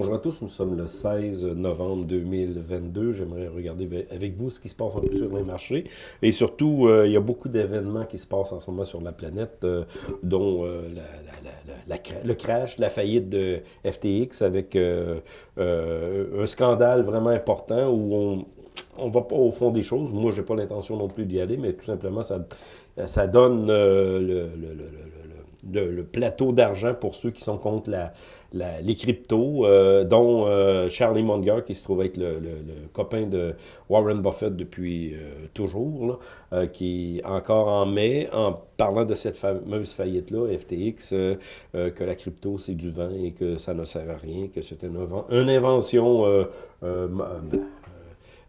Bonjour à tous, nous sommes le 16 novembre 2022. J'aimerais regarder avec vous ce qui se passe un peu sur les marchés. Et surtout, euh, il y a beaucoup d'événements qui se passent en ce moment sur la planète, euh, dont euh, le crash, la faillite de FTX avec un scandale vraiment important où on, on va pas au fond des choses. Moi, j'ai pas l'intention non plus d'y aller, mais tout simplement, ça, ça donne le, le, plateau d'argent pour ceux qui sont contre la, les cryptos, euh, dont euh, Charlie Munger, qui se trouve être le, copain de Warren Buffett depuis euh, toujours, qui est encore en mai, en parlant de cette fameuse faillite-là, FTX, que la crypto, c'est du vent et que ça ne sert à rien, que c'est une, une, invention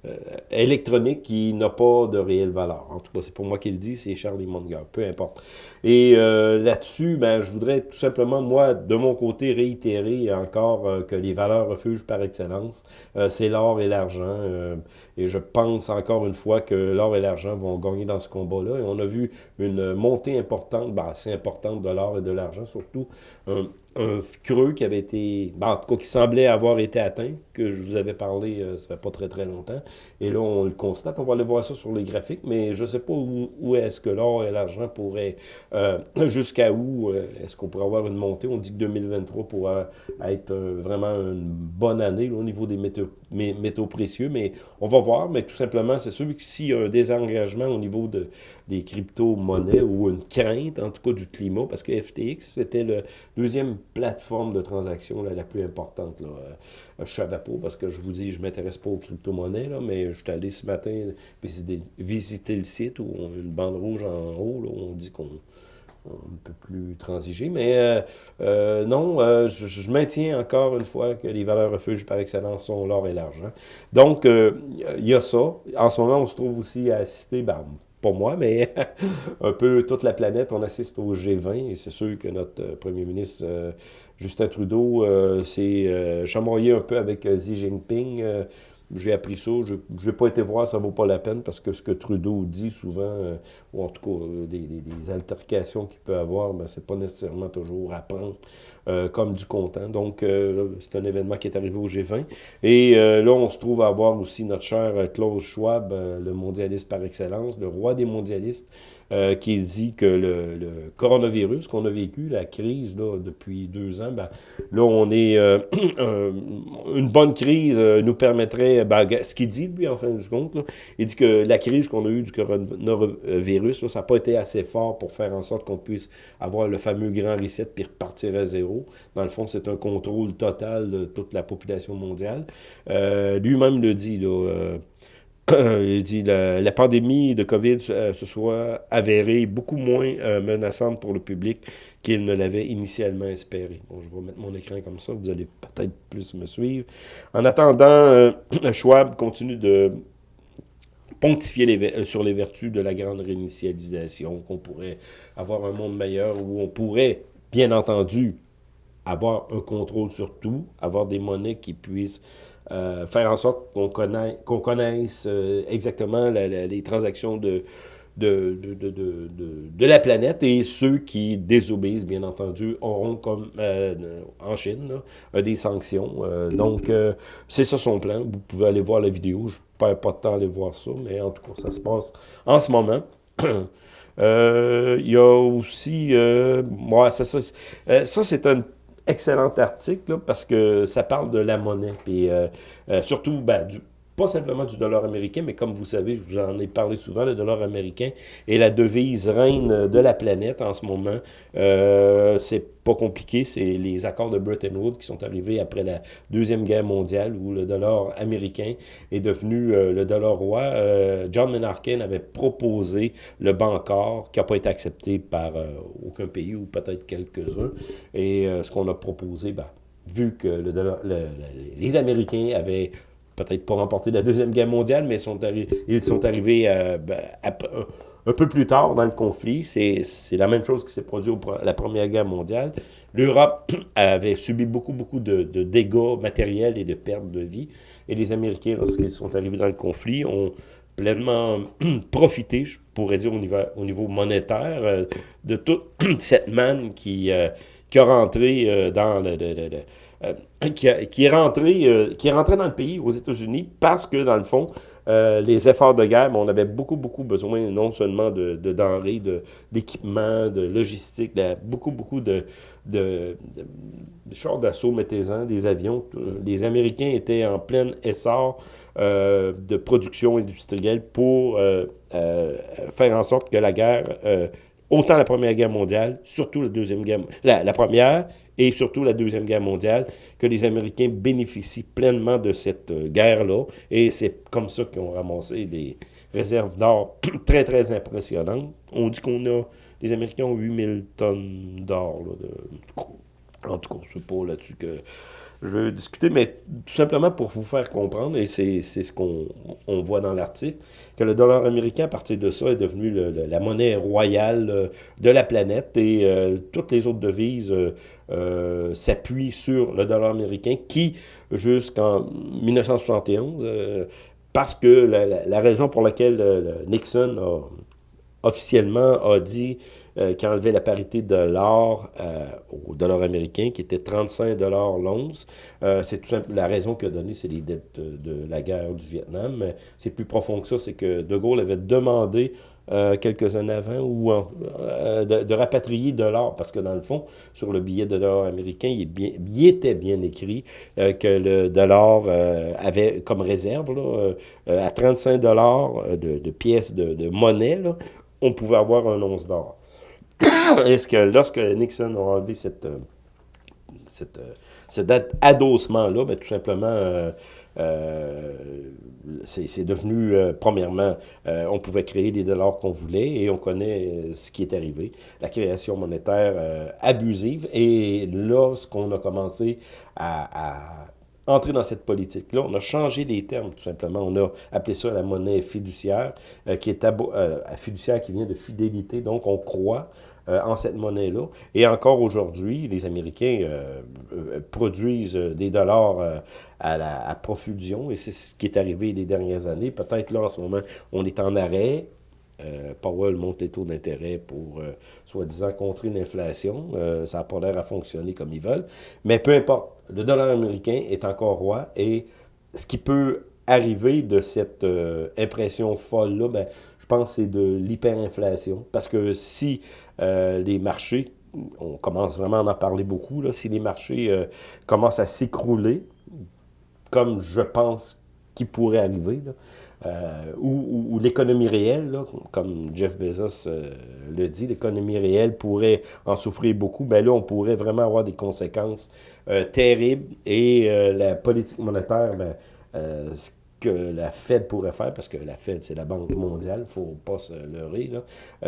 euh, électronique qui n'a pas de réelle valeur. En tout cas, c'est pour moi qu'il dit, c'est Charlie Munger, peu importe. Et euh, là-dessus, ben, je voudrais tout simplement, moi, de mon côté, réitérer encore euh, que les valeurs refuges par excellence, c'est l'or et l'argent. et je pense encore une fois que l'or et l'argent vont gagner dans ce combat-là. Et on a vu une montée importante, ben, assez importante de l'or et de l'argent, surtout un creux qui avait été, ben, en tout cas qui semblait avoir été atteint, que je vous avais parlé, euh, ça fait pas très très longtemps, et là on le constate, on va aller voir ça sur les graphiques, mais je sais pas où, est-ce que l'or et l'argent pourraient, euh, jusqu'à où euh, est-ce qu'on pourrait avoir une montée, on dit que 2023 pourrait être vraiment une bonne année au niveau des métaux, métaux précieux, mais on va voir, mais tout simplement, c'est sûr que s'il y a un désengagement au niveau de, des crypto-monnaies, ou une crainte, en tout cas du climat, parce que FTX, c'était le deuxième plateforme de transaction la plus importante. Là. Euh, parce que je vous dis, je ne m'intéresse pas aux crypto-monnaies, mais je suis allé ce matin visiter, le site où on a une bande rouge en haut, où on dit qu'on ne peut plus transiger. Mais euh, euh, non, je, maintiens encore une fois que les valeurs refuges par excellence sont l'or et l'argent. Donc, il y a ça. En ce moment, on se trouve aussi à assister, ben, pas moi, mais un peu toute la planète, on assiste au G20 et c'est sûr que notre euh, premier ministre euh, Justin Trudeau euh, s'est chamoyé un peu avec Xi Jinping j'ai appris ça. Je n'ai pas été voir, ça vaut pas la peine, parce que ce que Trudeau dit souvent, euh, ou en tout cas, euh, des, altercations qu'il peut avoir, ben, c'est pas nécessairement toujours à prendre euh, comme du content. Donc, c'est un événement qui est arrivé au G20. Et là, on se trouve à avoir aussi notre cher Klaus Schwab, le mondialiste par excellence, le roi des mondialistes, qui dit que le, coronavirus qu'on a vécu, la crise là, depuis deux ans, ben, là, on est... une bonne crise nous permettrait ben, ce qu'il dit, lui, en fin de compte, il dit que la crise qu'on a eue du coronavirus, ça n'a pas été assez fort pour faire en sorte qu'on puisse avoir le fameux grand reset puis repartir à zéro. Dans le fond, c'est un contrôle total de toute la population mondiale. Euh, lui-même le dit, là, euh, il dit la, la pandémie de COVID euh, se soit avérée beaucoup moins euh, menaçante pour le public qu'il ne l'avait initialement espéré. Bon, je vais mettre mon écran comme ça, vous allez peut-être plus me suivre. En attendant, euh, Schwab continue de pontifier les, sur les vertus de la grande réinitialisation, qu'on pourrait avoir un monde meilleur, où on pourrait, bien entendu, avoir un contrôle sur tout, avoir des monnaies qui puissent euh, faire en sorte qu'on connaisse, qu'on connaisse euh, exactement les transactions de, de, de, de, de, la planète et ceux qui désobéissent, bien entendu, auront, comme euh, en Chine, des sanctions. donc, c'est ça son plan. Vous pouvez aller voir la vidéo. Je ne perds pas de temps à aller voir ça, mais en tout cas, ça se passe en ce moment. Il y a aussi... moi ça, ça, ça c'est un excellent article parce que ça parle de la monnaie. Puis euh, euh, surtout, ben, du, pas simplement du dollar américain, mais comme vous savez, je vous en ai parlé souvent, le dollar américain est la devise reine de la planète en ce moment. Euh, c'est pas compliqué, c'est les accords de Bretton Woods qui sont arrivés après la Deuxième Guerre mondiale où le dollar américain est devenu euh, le dollar roi. Euh, John Menarkin avait proposé le Bancor qui n'a pas été accepté par aucun pays ou peut-être quelques-uns. Et ce qu'on a proposé, ben, vu que le les Américains avaient peut-être pas remporté la Deuxième Guerre mondiale, mais ils sont arrivés ben, un peu plus tard dans le conflit, c'est la même chose qui s'est produit à la Première Guerre mondiale. L'Europe avait subi beaucoup, beaucoup de, dégâts matériels et de pertes de vie. Et les Américains, lorsqu'ils sont arrivés dans le conflit, ont pleinement profité, je pourrais dire au niveau, au niveau monétaire, euh, de toute cette manne qui, euh, qui a rentré euh, dans le qui, est rentré, qui est rentré dans le pays, aux États-Unis, parce que, dans le fond, les efforts de guerre, on avait beaucoup, beaucoup besoin, non seulement de, de denrées, d'équipements, de, logistique, de, beaucoup, beaucoup de, de, de chars d'assaut, mettez-en, des avions. Les Américains étaient en plein essor de production industrielle pour faire en sorte que la guerre, autant la Première Guerre mondiale, surtout la Deuxième Guerre, la, Première et surtout la Deuxième Guerre mondiale, que les Américains bénéficient pleinement de cette guerre-là. Et c'est comme ça qu'ils ont ramassé des réserves d'or très, très impressionnantes. On dit qu'on a, les Américains ont 8000 tonnes d'or, en tout cas, je ne pas là-dessus que je veux discuter, mais tout simplement pour vous faire comprendre, et c'est ce qu'on on voit dans l'article, que le dollar américain, à partir de ça, est devenu la monnaie royale euh, de la planète et euh, toutes les autres devises euh, s'appuient sur le dollar américain qui, jusqu'en 1971, parce que la, la, raison pour laquelle Nixon a officiellement a dit euh, qu'il enlevait la parité de l'or euh, au dollar américain, qui était 35 dollars l'once. Euh, c'est tout simple, la raison qu'il a donnée, c'est les dettes de, la guerre du Vietnam. Mais c'est plus profond que ça, c'est que De Gaulle avait demandé quelques années avant ou de, rapatrier de l'or, parce que dans le fond, sur le billet de dollar américain, il, bien, il était bien écrit que le dollar avait comme réserve là, à 35 dollars de, de, pièces de, de monnaie, là, on pouvait avoir un once d'or. Est-ce que lorsque Nixon a enlevé cette, euh, cette, euh, cet adossement-là, ben, tout simplement, euh, c'est devenu, premièrement, on pouvait créer les dollars qu'on voulait et on connaît ce qui est arrivé, la création monétaire abusive. Et lorsqu'on a commencé à entrer dans cette politique-là. On a changé les termes, tout simplement. On a appelé ça la monnaie fiduciaire, euh, qui est euh, fiduciaire qui vient de fidélité. Donc, on croit euh, en cette monnaie-là. Et encore aujourd'hui, les Américains produisent des dollars à, à profusion, et c'est ce qui est arrivé les dernières années. Peut-être là, en ce moment, on est en arrêt, euh, Powell monte les taux d'intérêt pour, euh, soi-disant, contrer l'inflation. Euh, ça n'a pas l'air à fonctionner comme ils veulent. Mais peu importe, le dollar américain est encore roi et ce qui peut arriver de cette impression folle-là, ben, je pense c'est de l'hyperinflation. Parce que si les marchés, on commence vraiment à en parler beaucoup, là, si les marchés commencent à s'écrouler, comme je pense qu'il pourrait arriver, là, euh, ou, l'économie réelle, comme Jeff Bezos euh, le dit, l'économie réelle pourrait en souffrir beaucoup, ben là, on pourrait vraiment avoir des conséquences euh, terribles. Et la politique monétaire, ben, ce que la Fed pourrait faire, parce que la Fed, c'est la Banque mondiale, faut pas se leurrer,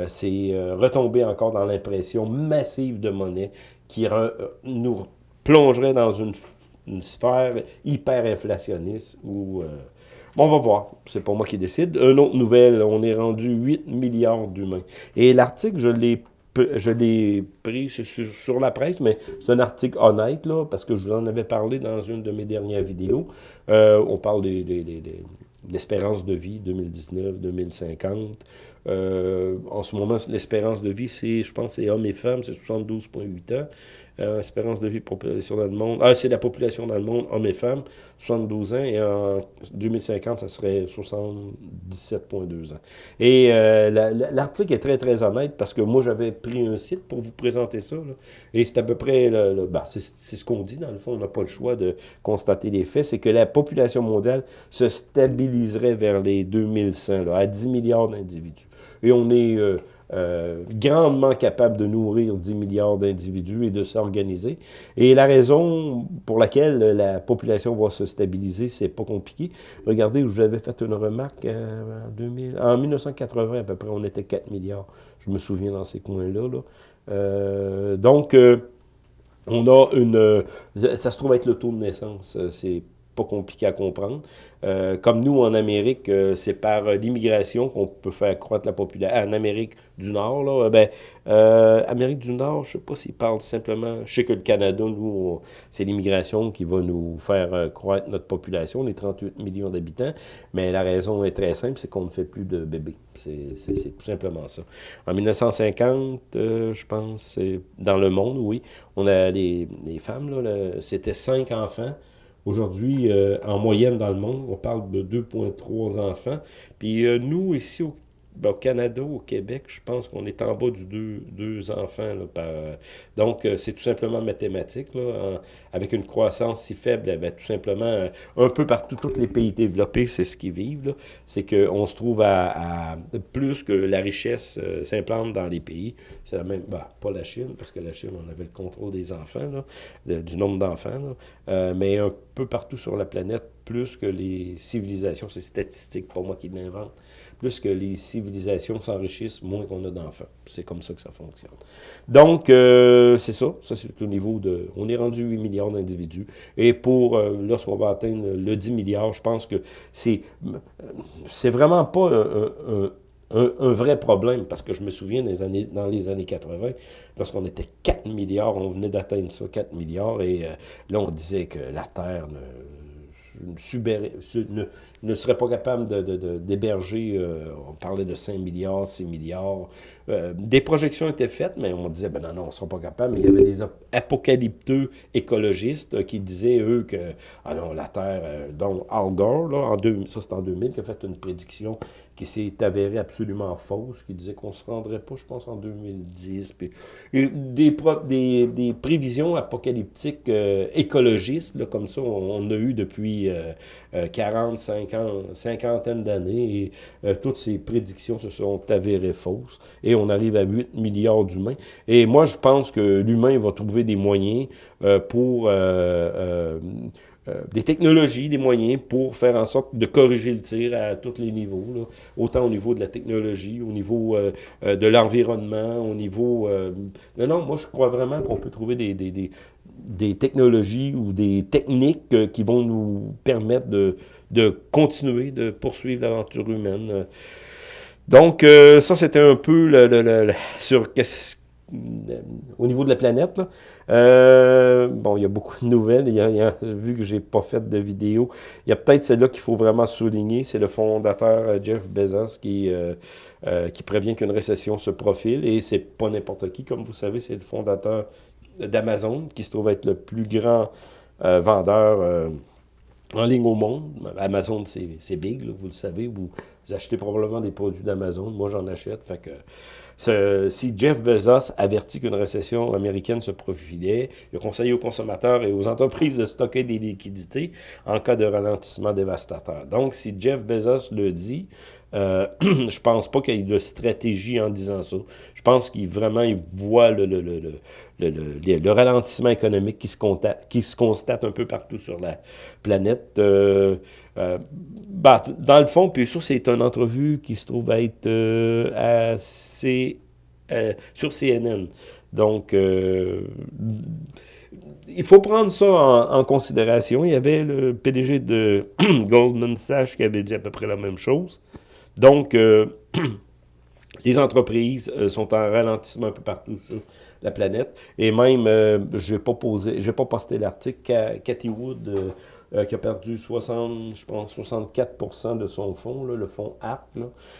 c'est retomber encore dans l'impression massive de monnaie qui nous plongerait dans une, une sphère hyper inflationniste où Bon, on va voir. C'est pas moi qui décide. Une autre nouvelle, on est rendu 8 milliards d'humains. Et l'article, je l'ai pris sur, la presse, mais c'est un article honnête, là, parce que je vous en avais parlé dans une de mes dernières vidéos. Euh, on parle de l'espérance de vie 2019, 2050. Euh, en ce moment, l'espérance de vie, c'est, je pense, c'est hommes et femmes, c'est 72,8 ans. Euh, espérance de vie population dans le monde. Ah, c'est la population dans le monde, hommes et femmes, 72 ans, et en 2050, ça serait 77,2 ans. Et euh, l'article est très, très honnête, parce que moi, j'avais pris un site pour vous présenter ça, et c'est à peu près, le, bah, c'est ce qu'on dit, dans le fond, on n'a pas le choix de constater les faits, c'est que la population mondiale se stabiliserait vers les 2100, là, à 10 milliards d'individus. Et on est... Euh, euh, grandement capable de nourrir 10 milliards d'individus et de s'organiser. Et la raison pour laquelle la population va se stabiliser, c'est pas compliqué. Regardez, je vous fait une remarque euh, en, 2000, en 1980 à peu près, on était 4 milliards. Je me souviens dans ces coins-là. Là. Donc, on a une... Ça se trouve être le taux de naissance. C'est pas compliqué à comprendre. Euh, comme nous, en Amérique, euh, c'est par euh, l'immigration qu'on peut faire croître la population. En Amérique du Nord, là, ben, Amérique du Nord, je sais pas s'ils parlent simplement... Je sais que le Canada, nous, c'est l'immigration qui va nous faire croître notre population, les 38 millions d'habitants, mais la raison est très simple, c'est qu'on ne fait plus de bébés. C'est tout simplement ça. En 1950, je pense, dans le monde, oui, on a les, les femmes, c'était cinq enfants, Aujourd'hui, euh, en moyenne dans le monde, on parle de 2,3 enfants. Puis euh, nous, ici au ben, au Canada, au Québec, je pense qu'on est en bas du deux, deux enfants. Là, par, donc, euh, c'est tout simplement mathématique. Là, avec une croissance si faible, eh ben, tout simplement, euh, un peu partout, tous les pays développés, c'est ce qu'ils vivent. C'est qu'on se trouve à, plus que la richesse euh, s'implante dans les pays. C'est la même, bah, pas la Chine, parce que la Chine, on avait le contrôle des enfants, là, du nombre d'enfants, mais un peu partout sur la planète, plus que les civilisations, c'est statistique, pas moi qui l'invente, plus que les civilisations s'enrichissent, moins qu'on a d'enfants. C'est comme ça que ça fonctionne. Donc, euh, c'est ça. Ça, c'est au niveau de... On est rendu 8 milliards d'individus. Et pour, euh, lorsqu'on va atteindre le 10 milliards, je pense que c'est c'est vraiment pas un, un, vrai problème, parce que je me souviens dans les années, dans les années 80, lorsqu'on était 4 milliards, on venait d'atteindre ça, 4 milliards, et euh, là, on disait que la Terre ne ne, ne serait pas capable d'héberger, de, de, euh, on parlait de 5 milliards, 6 milliards. Euh, des projections étaient faites, mais on disait, ben non, non, on ne sera pas capable. Mais il y avait des apocalypteux écologistes qui disaient, eux, que ah non, la Terre, euh, dont Al Gore, là, en deux, ça c'est en 2000, qui a fait une prédiction qui s'est avérée absolument fausse, qui disait qu'on ne se rendrait pas, je pense, en 2010. Puis, des, des, prévisions apocalyptiques écologistes, là, comme ça, on a eu depuis 40, 50, cinquantaine d'années, et euh, toutes ces prédictions se sont avérées fausses, et on arrive à 8 milliards d'humains. Et moi, je pense que l'humain va trouver des moyens euh, pour... Euh, des technologies, des moyens pour faire en sorte de corriger le tir à tous les niveaux, autant au niveau de la technologie, au niveau de l'environnement, au niveau... non, non, moi je crois vraiment qu'on peut trouver des, des, des technologies ou des techniques euh, qui vont nous permettre de, de continuer, de poursuivre l'aventure humaine. Donc, euh, ça, c'était un peu le, le, sur au niveau de la planète. Euh, bon, il y a beaucoup de nouvelles. Il y a, vu que j'ai pas fait de vidéo, il y a peut-être celle-là qu'il faut vraiment souligner. C'est le fondateur Jeff Bezos qui, qui prévient qu'une récession se profile. Et c'est pas n'importe qui. Comme vous savez, c'est le fondateur d'Amazon, qui se trouve être le plus grand euh, vendeur euh, en ligne au monde. Amazon, c'est big, vous le savez. Vous, achetez probablement des produits d'Amazon. Moi, j'en achète. Fait que, si Jeff Bezos avertit qu'une récession américaine se profilait, il a conseillé aux consommateurs et aux entreprises de stocker des liquidités en cas de ralentissement dévastateur. Donc, si Jeff Bezos le dit, euh, je pense pas qu'il y ait de stratégie en disant ça. Je pense qu'il vraiment il voit le, le, le, le, ralentissement économique qui se, constate, qui se constate un peu partout sur la planète. Euh, euh, bah, dans le fond, puis ça, c'est une entrevue qui se trouve être euh, assez, sur CNN. Donc, il faut prendre ça en, considération. Il y avait le PDG de Goldman Sachs qui avait dit à peu près la même chose. Donc, euh, les entreprises euh, sont en ralentissement un peu partout sur la planète. Et même, euh, je n'ai pas pas posté l'article, Cathy Wood, qui a perdu 60, je pense, 64% de son fonds, le fonds ARC,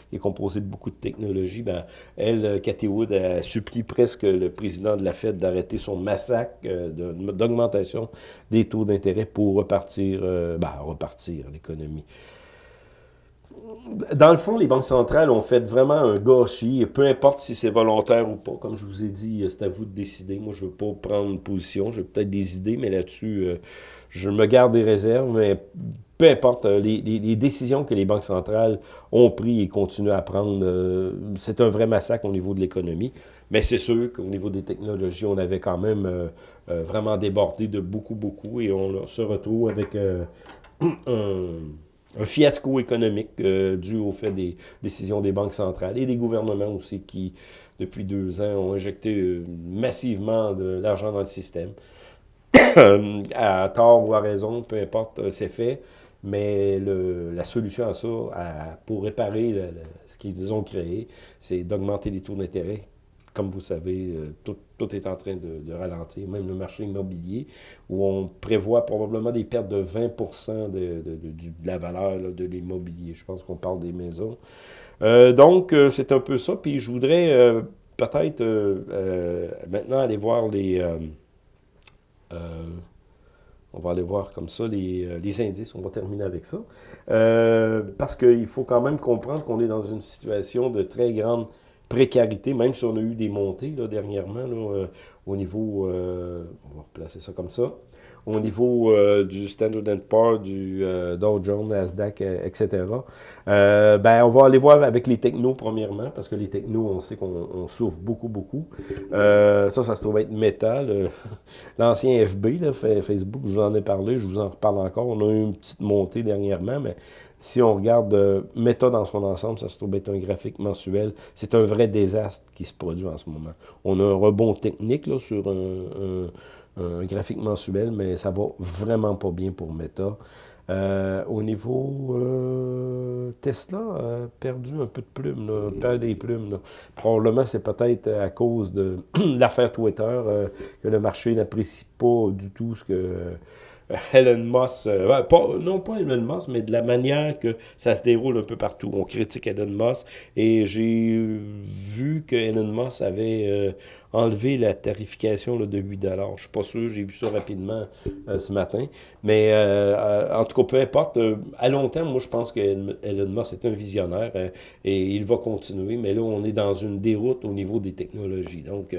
qui est composé de beaucoup de technologies. Ben, elle, Cathy Wood, a supplie presque le président de la Fed d'arrêter son massacre d'augmentation des taux d'intérêt pour repartir, ben, repartir l'économie dans le fond, les banques centrales ont fait vraiment un gâchis, peu importe si c'est volontaire ou pas. Comme je vous ai dit, c'est à vous de décider. Moi, je ne veux pas prendre position. J'ai peut-être des idées, mais là-dessus, euh, je me garde des réserves. Mais peu importe, euh, les, décisions que les banques centrales ont prises et continuent à prendre, euh, c'est un vrai massacre au niveau de l'économie. Mais c'est sûr qu'au niveau des technologies, on avait quand même vraiment débordé de beaucoup, beaucoup. Et on se retrouve avec un un fiasco économique euh, dû au fait des décisions des banques centrales et des gouvernements aussi qui, depuis deux ans, ont injecté euh, massivement de l'argent dans le système. à tort ou à raison, peu importe, c'est fait. Mais le, la solution à ça, pour réparer ce qu'ils ont créé, c'est d'augmenter les taux d'intérêt. Comme vous savez, euh, tout, tout est en train de, ralentir, même le marché immobilier, où on prévoit probablement des pertes de 20 de, de, la valeur de l'immobilier. Je pense qu'on parle des maisons. Euh, donc, euh, c'est un peu ça. Puis je voudrais peut-être maintenant aller voir les... On va aller voir comme ça les, les indices. On va terminer avec ça. Parce qu'il faut quand même comprendre qu'on est dans une situation de très grande précarité, même si on a eu des montées là, dernièrement euh, au niveau, euh, on va ça comme ça, au niveau euh, du Standard Poor's, du Dow Jones, Nasdaq, etc. ben, on va aller voir avec les technos premièrement, parce que les technos, on sait qu'on souffre beaucoup, beaucoup. ça, ça se trouve être Meta, l'ancien FB, là, Facebook, je vous en ai parlé, je vous en reparle encore. On a eu une petite montée dernièrement, mais si on regarde euh, méthode dans son ensemble, ça se trouve être un graphique mensuel. C'est un vrai désastre qui se produit en ce moment. On a un rebond technique là, sur un, graphique mensuel, mais ça va vraiment pas bien pour Meta. Euh, au niveau euh, Tesla, a perdu un peu de plumes, là, perd des plumes. Probablement, c'est peut-être à cause de l'affaire Twitter que le marché n'apprécie pas du tout ce que Elon Musk, euh, non pas Elon Musk, mais de la manière que ça se déroule un peu partout. On critique Elon Musk et j'ai vu que Elon Musk avait euh, enlevé la tarification de 8 Je suis pas sûr, j'ai vu ça rapidement euh, ce matin. Mais en tout cas, peu importe, à long terme, moi je pense que Elon Musk est un visionnaire et il va continuer. Mais là, on est dans une déroute au niveau des technologies. Donc,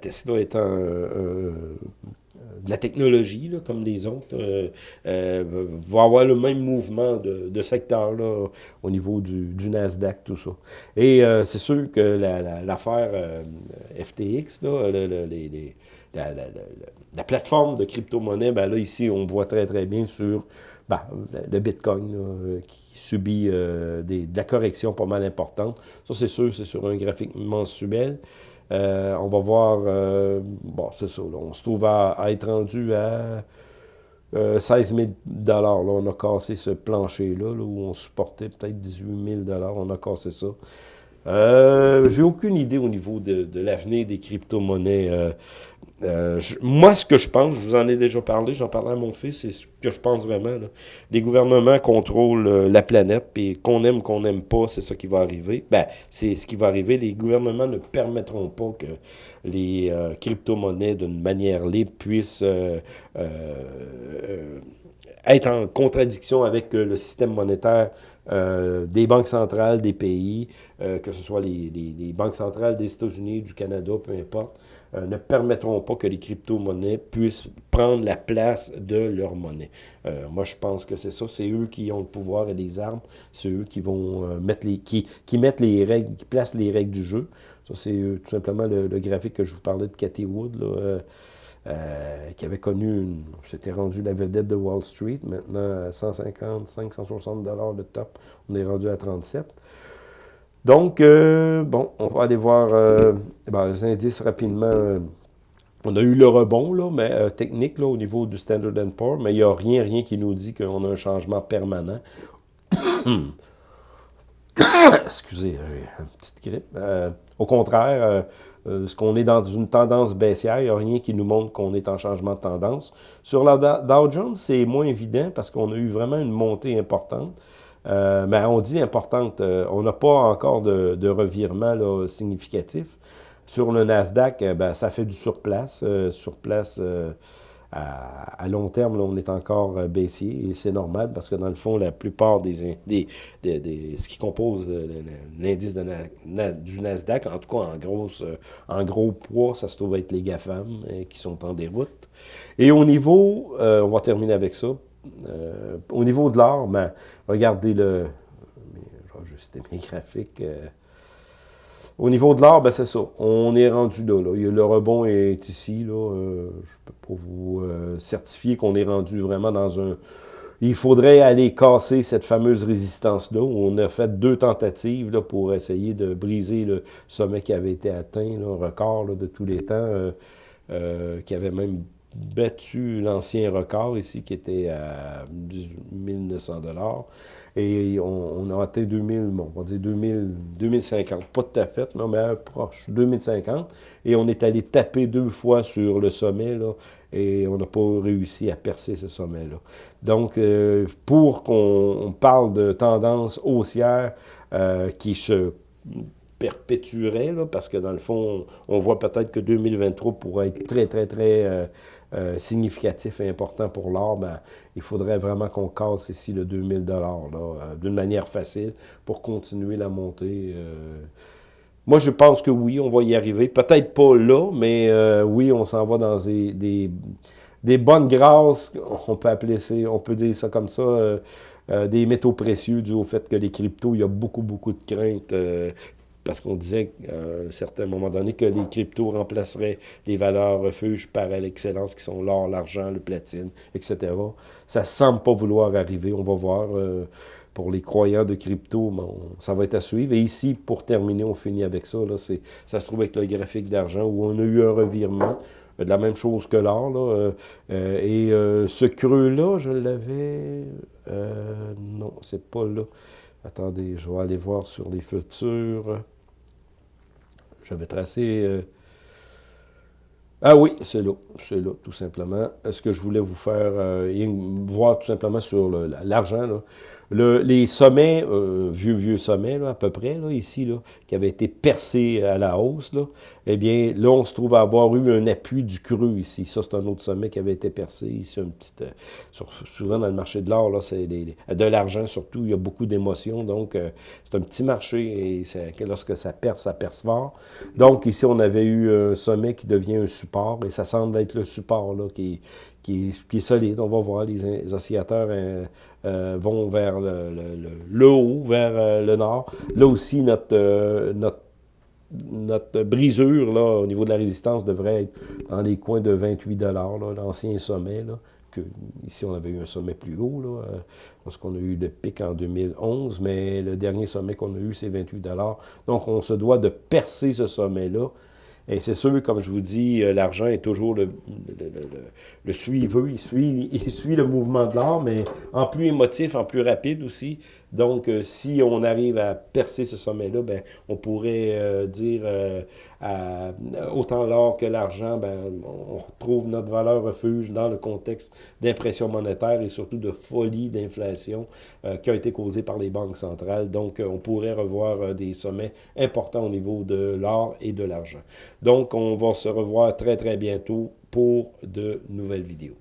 Tesla étant un de la technologie, comme les autres, euh, euh, va avoir le même mouvement de, de secteur là, au niveau du, Nasdaq, tout ça. Et euh, c'est sûr que l'affaire la, FTX, la, la, plateforme de crypto-monnaie, ben là, ici, on voit très, très bien sur ben, le Bitcoin qui subit de la correction pas mal importante. Ça, c'est sûr, c'est sur un graphique mensuel. Euh, on va voir, euh, bon, c'est ça, on se trouve à, être rendu à 16 000 là, On a cassé ce plancher-là, où on supportait peut-être 18 000 On a cassé ça. Euh, J'ai aucune idée au niveau de, l'avenir des crypto-monnaies. Euh, euh, moi, ce que je pense, je vous en ai déjà parlé, j'en parlais à mon fils, c'est ce que je pense vraiment. Les gouvernements contrôlent la planète, puis qu'on aime, qu'on n'aime pas, c'est ça qui va arriver. Ben, c'est ce qui va arriver. Les gouvernements ne permettront pas que les crypto-monnaies, d'une manière libre, puissent être en contradiction avec le système monétaire euh, des banques centrales des pays, euh, que ce soit les, les, banques centrales des États-Unis, du Canada, peu importe, euh, ne permettront pas que les crypto-monnaies puissent prendre la place de leur monnaie. moi, je pense que c'est ça. C'est eux qui ont le pouvoir et les armes. C'est eux qui vont mettre les qui, qui mettent les règles, qui placent les règles du jeu. Ça, c'est tout simplement le, graphique que je vous parlais de Cathy Wood. Là, euh, qui avait connu, une, s'était rendu la vedette de Wall Street, maintenant à 150, 160 dollars de top, on est rendu à 37. Donc, euh, bon, on va aller voir euh, ben, les indices rapidement. On a eu le rebond, là, mais technique là, au niveau du Standard Poor's, mais il n'y a rien, rien qui nous dit qu'on a un changement permanent. Excusez, j'ai une petite grippe. au contraire, ce qu'on est dans une tendance baissière, il n'y a rien qui nous montre qu'on est en changement de tendance. Sur la Dow Jones, c'est moins évident parce qu'on a eu vraiment une montée importante. Euh, mais on dit importante, euh, on n'a pas encore de, revirement significatif. Sur le Nasdaq, ben, ça fait du surplace. surplace à, long terme, on est encore euh, baissier et c'est normal parce que dans le fond, la plupart des, des, des, ce qui compose euh, l'indice du Nasdaq, en tout cas en, grosse, euh, en gros poids, ça se trouve être les GAFAM qui sont en déroute. Et au niveau, on va terminer avec ça, au niveau de l'or, ben, regardez le, je vais ajuster mes graphiques, au niveau de l'or, ben c'est ça. On est rendu là, Le rebond est ici. Là. Euh, je peux pas vous euh, certifier qu'on est rendu vraiment dans un... Il faudrait aller casser cette fameuse résistance-là. On a fait deux tentatives là, pour essayer de briser le sommet qui avait été atteint, un record de tous les temps, euh, qui avait même battu l'ancien record ici qui était à 1900 dollars. Et on, a atteint 2000, bon, on va dire 2000, 2050, pas tout à fait, non, mais proche, 2050, et on est allé taper deux fois sur le sommet, là, et on n'a pas réussi à percer ce sommet-là. Donc, euh, pour qu'on parle de tendance haussière euh, qui se perpétuerait, là, parce que dans le fond, on voit peut-être que 2023 pourrait être très, très, très euh, euh, significatif et important pour l'or, ben, il faudrait vraiment qu'on casse ici le 2000 dollars euh, d'une manière facile pour continuer la montée. Moi, je pense que oui, on va y arriver. Peut-être pas là, mais oui, on s'en va dans des, des, des, bonnes grâces, on peut appeler ça, on peut dire ça comme ça, des métaux précieux dû au fait que les cryptos, il y a beaucoup, beaucoup de craintes parce qu'on disait à un certain moment donné que les cryptos remplaceraient les valeurs refuges par l'excellence qui sont l'or, l'argent, le platine, etc. Ça semble pas vouloir arriver, on va voir. Euh, pour les croyants de crypto, ça va être à suivre. Et ici, pour terminer, on finit avec ça. Là, ça se trouve avec le graphique d'argent où on a eu un revirement de la même chose que l'or. Euh, euh, et ce creux-là, je l'avais... non, c'est pas là. Attendez, je vais aller voir sur les futurs. J'avais tracé... Euh, ah oui, c'est là, c'est là, tout simplement. Ce que je voulais vous faire euh, voir tout simplement sur l'argent, le, les sommets, euh, vieux, vieux sommets, là, à peu près, là, ici, là, qui avaient été percés à la hausse, là, eh bien, là, on se trouve à avoir eu un appui du creux ici. Ça, c'est un autre sommet qui avait été percé. Ici, un petit, euh, souvent dans le marché de l'or, là, c'est de l'argent surtout, il y a beaucoup d'émotions, donc euh, c'est un petit marché, et lorsque ça perce, ça perce fort. Donc, ici, on avait eu un sommet qui devient un support, et ça semble être le support, là, qui, qui, est solide. On va voir, les, oscillateurs euh, euh, vont vers le, haut, vers euh, le nord. Là aussi, notre, notre, notre brisure là, au niveau de la résistance devrait être dans les coins de 28 l'ancien sommet. Là, que, ici, on avait eu un sommet plus haut, là, lorsqu'on a eu le pic en 2011, mais le dernier sommet qu'on a eu, c'est 28 Donc, on se doit de percer ce sommet-là et c'est sûr, comme je vous dis, euh, l'argent est toujours le, le, le, suiveux, il suit, il suit le mouvement de l'or, mais en plus émotif, en plus rapide aussi. Donc, euh, si on arrive à percer ce sommet-là, ben, on pourrait euh, dire à, autant l'or que l'argent, ben, on retrouve notre valeur refuge dans le contexte d'impression monétaire et surtout de folie d'inflation qui a été causée par les banques centrales. Donc, on pourrait revoir des sommets importants au niveau de l'or et de l'argent. Donc, on va se revoir très, très bientôt pour de nouvelles vidéos.